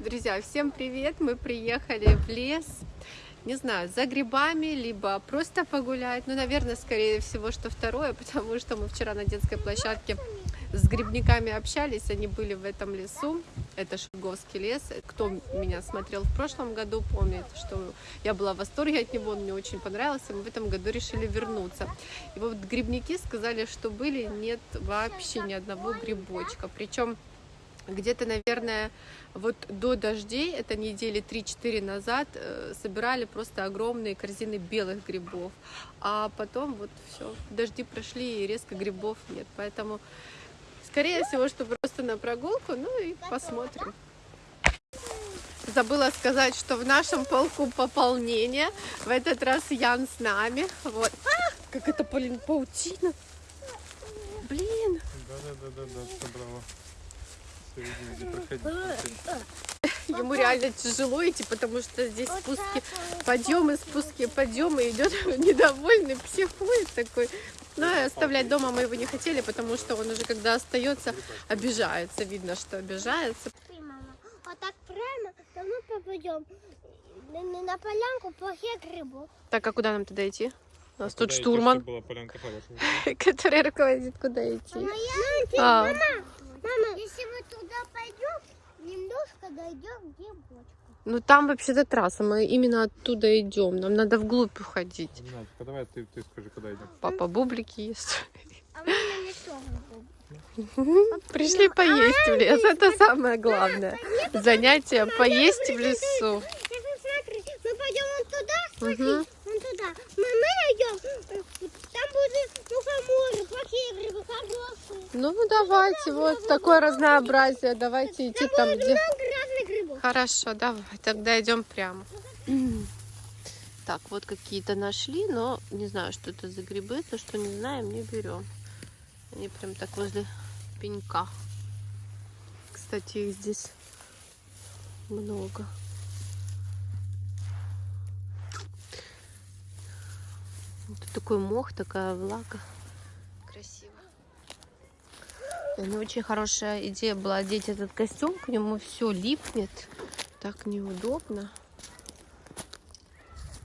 Друзья, всем привет! Мы приехали в лес, не знаю, за грибами, либо просто погулять. Ну, наверное, скорее всего, что второе, потому что мы вчера на детской площадке с грибниками общались, они были в этом лесу, это Шульговский лес. Кто меня смотрел в прошлом году, помнит, что я была в восторге от него, он мне очень понравился, мы в этом году решили вернуться. И вот грибники сказали, что были, нет вообще ни одного грибочка, причем где-то, наверное, вот до дождей, это недели 3-4 назад, э, собирали просто огромные корзины белых грибов. А потом вот все, дожди прошли и резко грибов нет. Поэтому, скорее всего, что просто на прогулку, ну и посмотрим. Забыла сказать, что в нашем полку пополнение. В этот раз Ян с нами. Вот. А, как это, блин, паутина. Блин. Да-да-да-да, собрала. Ему реально тяжело идти, потому что здесь спуски, подъемы, спуски, подъемы. Идет недовольный, психует такой. Но оставлять дома мы его не хотели, потому что он уже, когда остается, обижается. Видно, что обижается. Вот так прямо, то мы попадем на полянку плохих грибов. Так, а куда нам туда идти? У нас тут Куда идти, штурман, была полянка который руководит, куда идти. Мама, А, мама, если мы туда пойдем, немножко дойдем к грибочку. ну там вообще-то трасса, мы именно оттуда идем. Нам надо вглубь уходить. Надька, давай ты, ты скажи, куда идем. Папа бублики ест. А мама Пришли поесть в лес, это самое главное. Занятие поесть в лесу. Мы пойдем вон туда, смотри, вон туда. Мы, мы найдем, хорошие. Ну давайте, вот такое разнообразие. Давайте идти там, где... Хорошо, давай, тогда идем прямо. Так, вот какие-то нашли, но не знаю, что это за грибы. То, что не знаем, не берем. Они прям так возле пенька. Кстати, их здесь много. Тут такой мох, такая влага. Красиво. Ну, очень хорошая идея была одеть этот костюм, к нему все липнет. Так неудобно.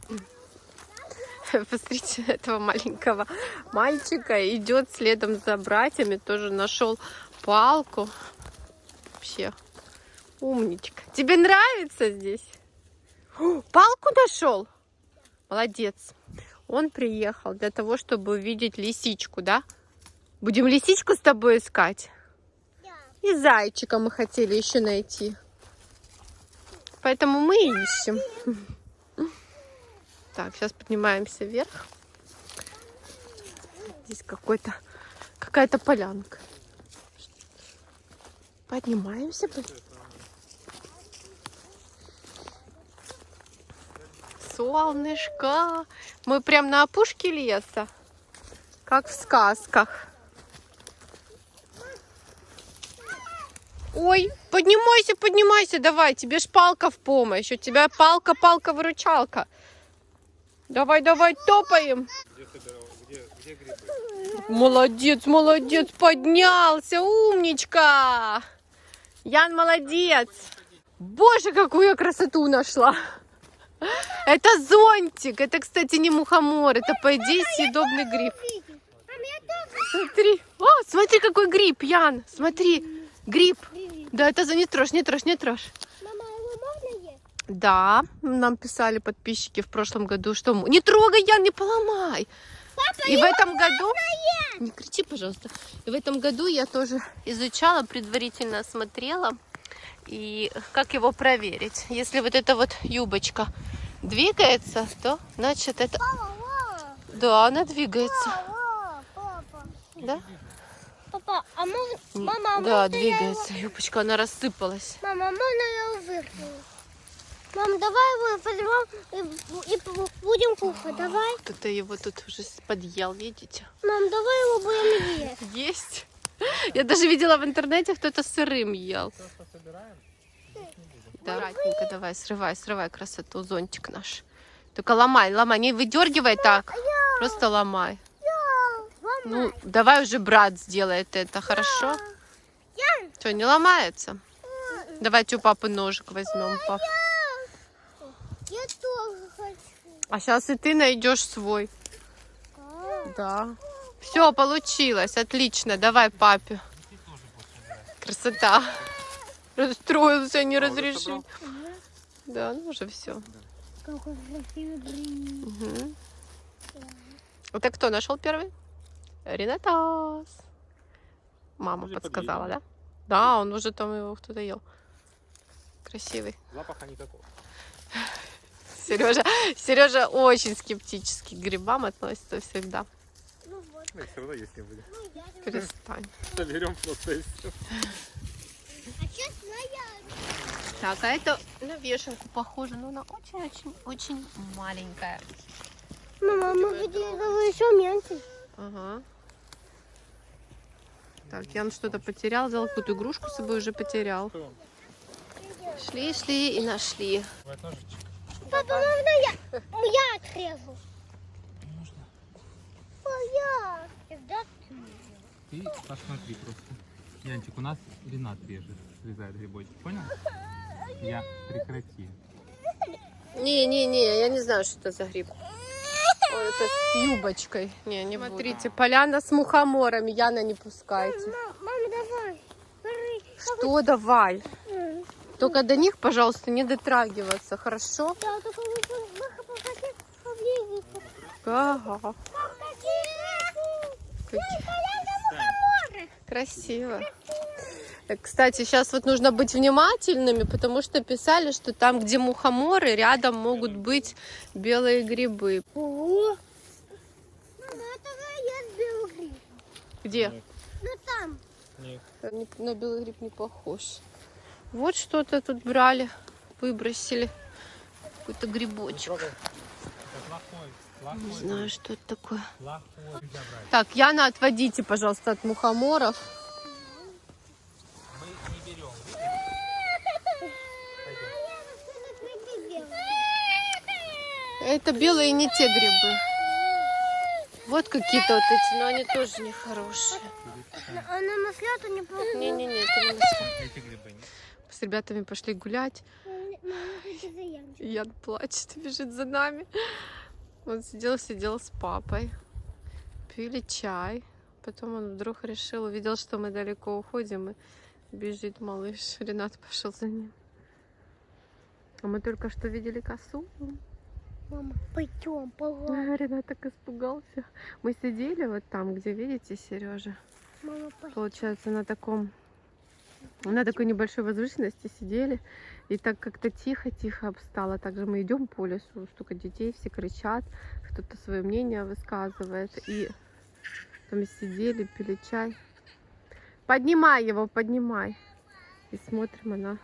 Посмотрите этого маленького мальчика. Идет следом за братьями. Тоже нашел палку. Вообще умничка. Тебе нравится здесь? О, палку нашел? Молодец. Он приехал для того, чтобы увидеть лисичку, да? Будем лисичку с тобой искать? И зайчика мы хотели еще найти. Поэтому мы и ищем. Так, сейчас поднимаемся вверх. Здесь какой-то какая-то полянка. Поднимаемся. под- Солнышко. Мы прям на опушке леса. Как в сказках. Ой, поднимайся, поднимайся, давай, тебе ж палка в помощь. У тебя палка, палка, выручалка. Давай, давай, топаем. Молодец, молодец, поднялся, умничка. Ян молодец. Боже, какую я красоту нашла. Это зонтик. Это, кстати, не мухомор. Это, по идее, съедобный гриб. Смотри. О, смотри, какой гриб, Ян. Смотри, гриб. Да, это за не трожь, не трожь, не трожь. Мама, его можно есть? Да, нам писали подписчики в прошлом году, что... Не трогай, Ян, не поломай. И в этом году... Не кричи, пожалуйста. И в этом году я тоже изучала, предварительно смотрела. И как его проверить? Если вот эта вот юбочка двигается, то значит это... Папа, Да, она двигается. папа, папа. Да? Папа, а можно... Мама, а Да, можно я его- двигается. Юбочка, она рассыпалась. Мама, можно я его вырву? Мам, давай его возьмем и, и бу- будем кушать, давай. Кто-то его тут уже подъел, видите? Мам, давай его будем есть. Есть. Я даже видела в интернете, кто-то сырым ел. Просто собираем? Да, аккуратненько давай, срывай, срывай красоту, зонтик наш. Только ломай, ломай, не выдергивай так, просто ломай. Ну, давай уже брат сделает это, хорошо? Что, не ломается? Давайте у папы ножик возьмем, пап. Я тоже хочу. А сейчас и ты найдешь свой. Да. Все, получилось. Отлично. Давай папе. Красота. Расстроился, не А, разрешил. Да, ну уже все. Какой красивый гриб. Угу. Это кто нашел первый? Ренатас. Мама подсказала, да? Да, он уже там его кто-то ел. Красивый. Запаха никакого. Сережа, Сережа очень скептически к грибам относится всегда. Ну вот, Ну, все равно есть не будет. ну. Перестань. Соберем просто и все. А моя. Так, а это на вешалку похоже, но она очень-очень-очень маленькая. Мама, мы хотели еще меньше. Ага. Так, Ян что-то потерял, взял какую-то игрушку с собой уже потерял. Что? Шли, шли и нашли. Папа, можно я? Я отрежу. А я. Тогда ты. Ты посмотри просто. Янчик, у нас Ренат режет, срезает грибочек, понял? Я прекрати. Не-не-не, я не знаю, что это за гриб. Ой, это с юбочкой. Не, не Смотрите, поляна с мухоморами. Яна, не пускайте. Мам, мама, давай. Что давай? Только до них, пожалуйста, не дотрагиваться, хорошо? Да, только. Ага. Какие? Красиво. Кстати, сейчас вот нужно быть внимательными, потому что писали, что там, где мухоморы, рядом могут быть белые грибы. Ого. Мама, это есть белый гриб. Где? Ну там. Нет. Не- На белый гриб не похож. Вот что-то тут брали, выбросили. Какой-то грибочек. Трогай. Это плохой. Плохой. Не знаю, что это такое. Так, Яна, отводите, пожалуйста, от мухоморов. Мы не берем. Это белые не те грибы. Вот какие-то вот эти, но они тоже нехорошие. А на масляту не похоже. Не-не-не, это не нет. С ребятами пошли гулять. Ян плачет, бежит за нами. Он сидел, сидел с папой. Пили чай. Потом он вдруг решил, увидел, что мы далеко уходим, и бежит малыш. Ренат пошел за ним. А мы только что видели косу. Мама, пойдем, погладь. А, Ренат так испугался. Мы сидели вот там, где видите, Сережа. Мама. Получается, на таком на такой небольшой возвышенности сидели, и так как-то тихо-тихо обстало. Также мы идем по лесу, столько детей, все кричат, кто-то свое мнение высказывает. И там сидели, пили чай. Поднимай его, поднимай. И смотрим, она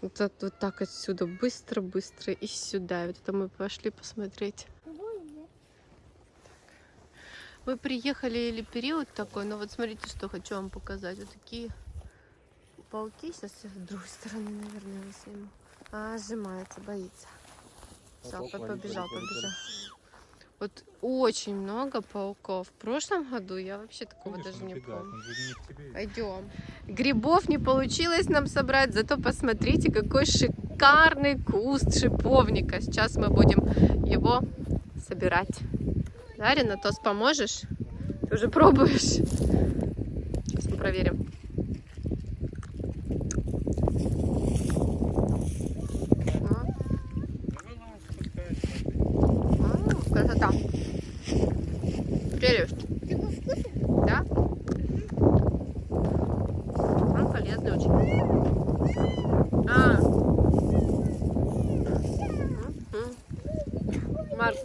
вот, вот так отсюда, быстро-быстро и сюда. И вот это мы пошли посмотреть. Мы приехали или период такой, но вот смотрите, что хочу вам показать. Вот такие пауки. Сейчас я с другой стороны, наверное, возьму. А, сжимается, боится. Все, Паук ловит, побежал, побежал. Вот очень много пауков. В прошлом году я вообще такого Видишь, даже он не помню. Не. Пойдем. Грибов не получилось нам собрать, зато посмотрите, какой шикарный куст шиповника. Сейчас мы будем его собирать. Да, Ренатос, поможешь? Ты уже пробуешь? Сейчас мы проверим. А, а, Красота. Прелесть. Ты его вкусный? Да? Он полезный очень. А. Мгм. Марк,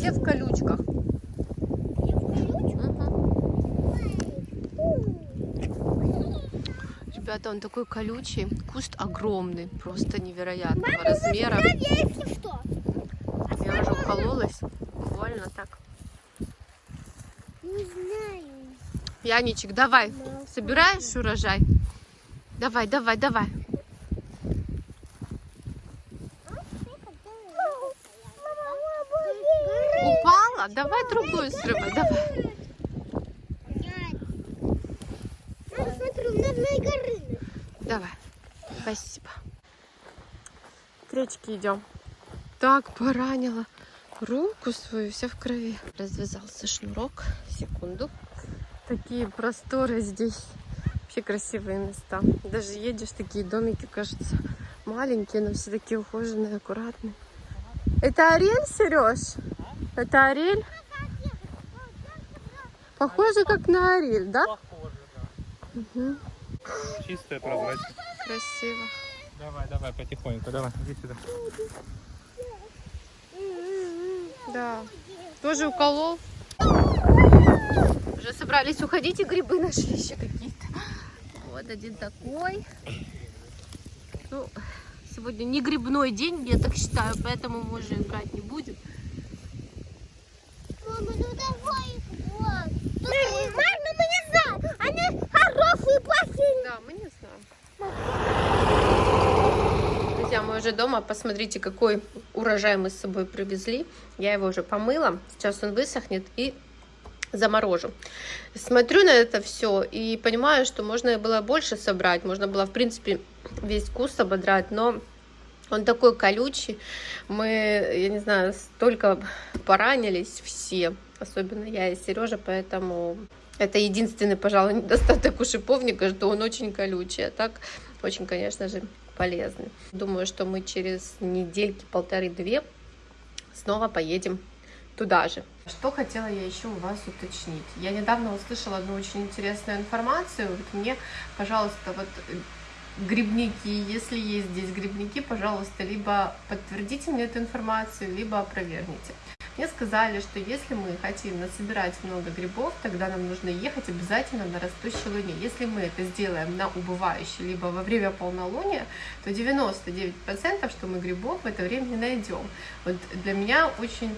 все в колючках. Ребята, он такой колючий. Куст огромный, просто невероятного размера. Я если что. Я уже укололась. Больно так. Не знаю. Яничек, давай. Собираешь урожай? Давай, давай, давай. Давай другую срывай. Давай. Мама, смотри, у нас на горы. Давай. Спасибо. К речке идем. Так поранила руку свою, вся в крови. Развязался шнурок. Секунду. Такие просторы здесь. Вообще красивые места. Даже едешь, такие домики, кажется, маленькие, но все такие ухоженные, аккуратные. Это Ариэль, Сереж? Это Ариэль? Похоже, как на Ариэль, да? Похоже, да. Чистая, прозрачная. Красиво. Давай, давай, потихоньку, давай, иди сюда. Да. Тоже уколол. Уже собрались уходить, и грибы нашли еще какие-то. Вот один такой. Ну, сегодня не грибной день, я так считаю, поэтому мы уже брать не будем. Мама, ну давай их вот. Мама, мы не знаем. Они хорошие, плохие. Да, мы не знаем. Друзья, мы уже дома. Посмотрите, какой урожай мы с собой привезли. Я его уже помыла. Сейчас он высохнет и заморожу. Смотрю на это все и понимаю, что можно было больше собрать. Можно было, в принципе, весь куст ободрать, но он такой колючий. Мы, я не знаю, столько поранились все. Особенно я и Сережа, поэтому это единственный, пожалуй, недостаток у шиповника, что он очень колючий. А так очень, конечно же, полезный. Думаю, что мы через недельки полторы-две снова поедем туда же. Что хотела я еще у вас уточнить? Я недавно услышала одну очень интересную информацию. Вот мне, пожалуйста, вот э, грибники, если есть здесь грибники, пожалуйста, либо подтвердите мне эту информацию, либо опровергните. Мне сказали, что если мы хотим насобирать много грибов, тогда нам нужно ехать обязательно на растущей луне. Если мы это сделаем на убывающей, либо во время полнолуния, то 99%, что мы грибов в это время не найдем. Вот для меня очень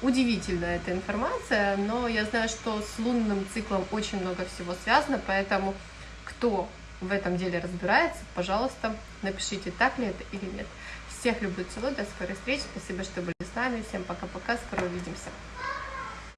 удивительная эта информация, но я знаю, что с лунным циклом очень много всего связано, поэтому кто в этом деле разбирается, пожалуйста, напишите, так ли это или нет. Всех люблю, целую, до скорой встречи, спасибо, что были с нами, всем пока-пока, скоро увидимся.